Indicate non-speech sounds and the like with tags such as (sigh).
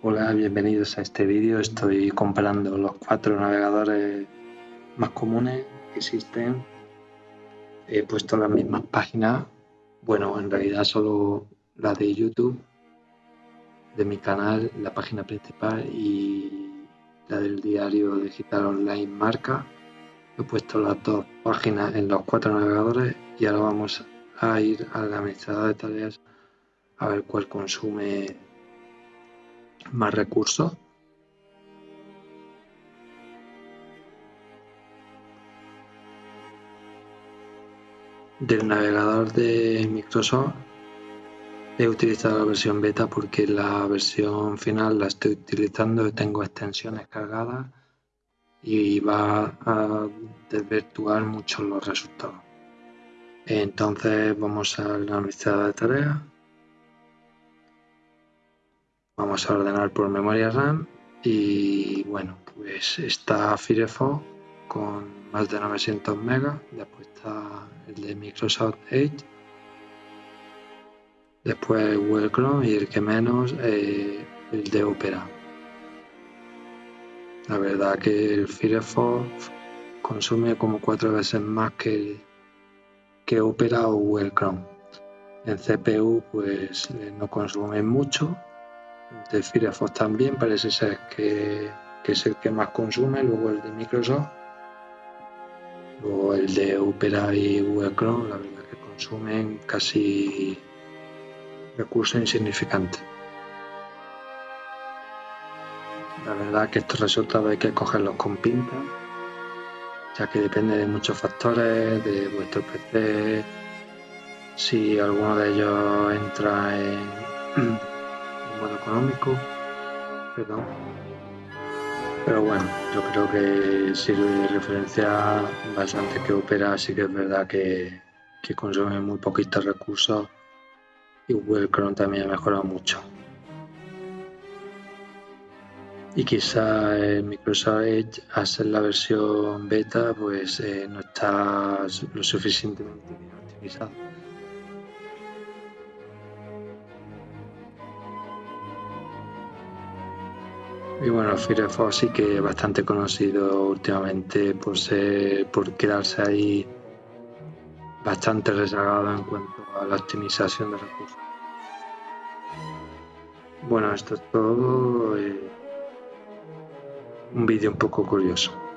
Hola, bienvenidos a este vídeo. Estoy comparando los cuatro navegadores más comunes que existen. He puesto las mismas páginas, bueno, en realidad solo la de YouTube, de mi canal, la página principal y la del diario digital online marca. He puesto las dos páginas en los cuatro navegadores y ahora vamos a ir al administrador de tareas a ver cuál consume más recursos. Del navegador de Microsoft he utilizado la versión beta porque la versión final la estoy utilizando tengo extensiones cargadas y va a desvirtuar mucho los resultados. Entonces vamos a la lista de tareas Vamos a ordenar por memoria RAM y bueno, pues está Firefox con más de 900 megas, después está el de Microsoft Edge, después Google Chrome y el que menos eh, el de Opera. La verdad que el Firefox consume como cuatro veces más que, que Opera o Google Chrome. En CPU pues eh, no consume mucho de Firefox también parece ser que, es el que más consume, luego el de Microsoft, luego el de Opera y Google Chrome, la verdad que consumen casi recursos insignificantes. La verdad que estos resultados hay que cogerlos con pinta, ya que depende de muchos factores, de vuestro PC, si alguno de ellos entra en (clears throat) modo económico, perdón. Pero bueno, yo creo que sirve de referencia bastante que Opera, sí que es verdad que, consume muy poquitos recursos y Google Chrome también ha mejorado mucho. Y quizá el Microsoft Edge, al ser la versión beta, pues eh, no está lo suficientemente optimizado. Y bueno, Firefox sí que es bastante conocido últimamente por ser, por quedarse ahí bastante rezagado en cuanto a la optimización de recursos. Bueno, esto es todo. Eh, un vídeo un poco curioso.